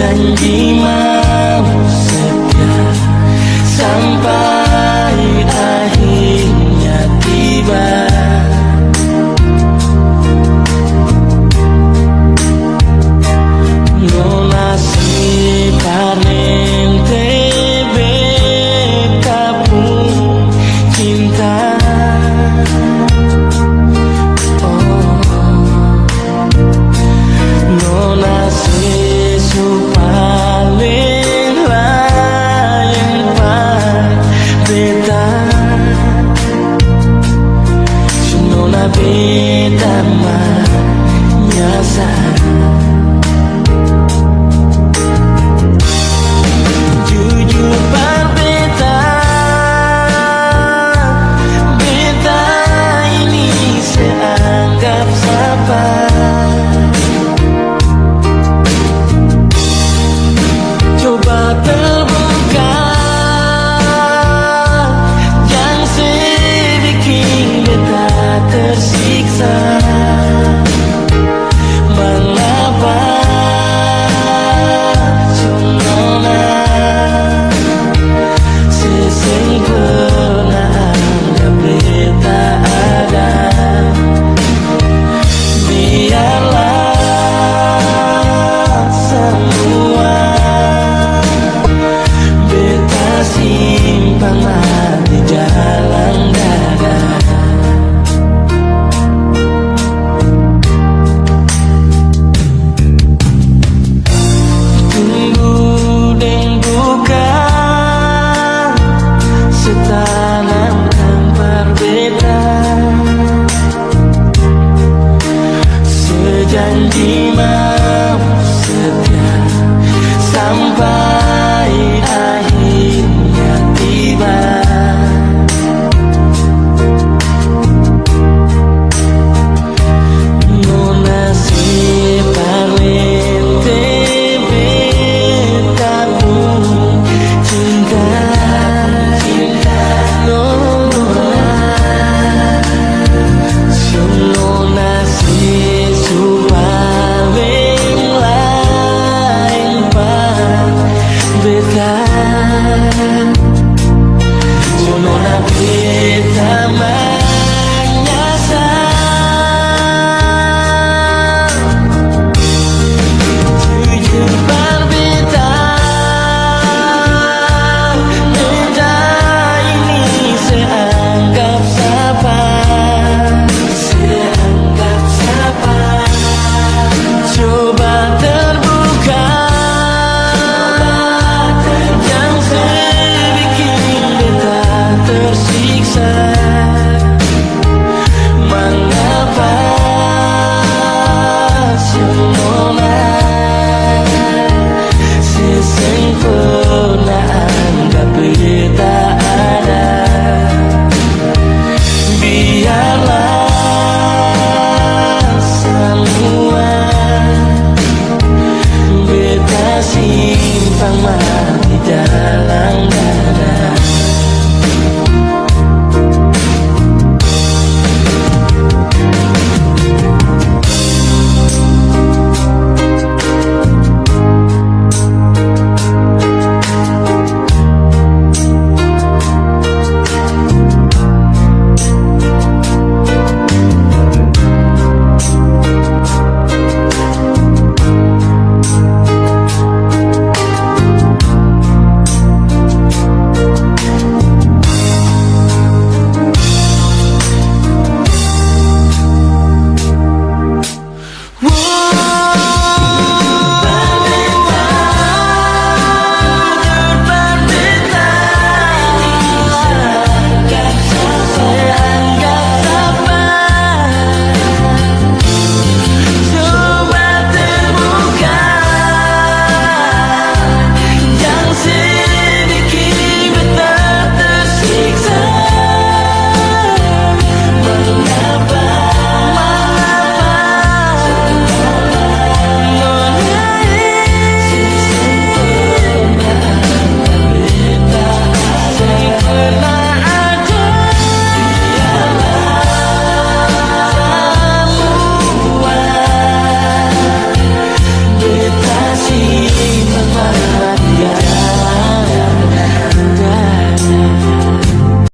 真一。without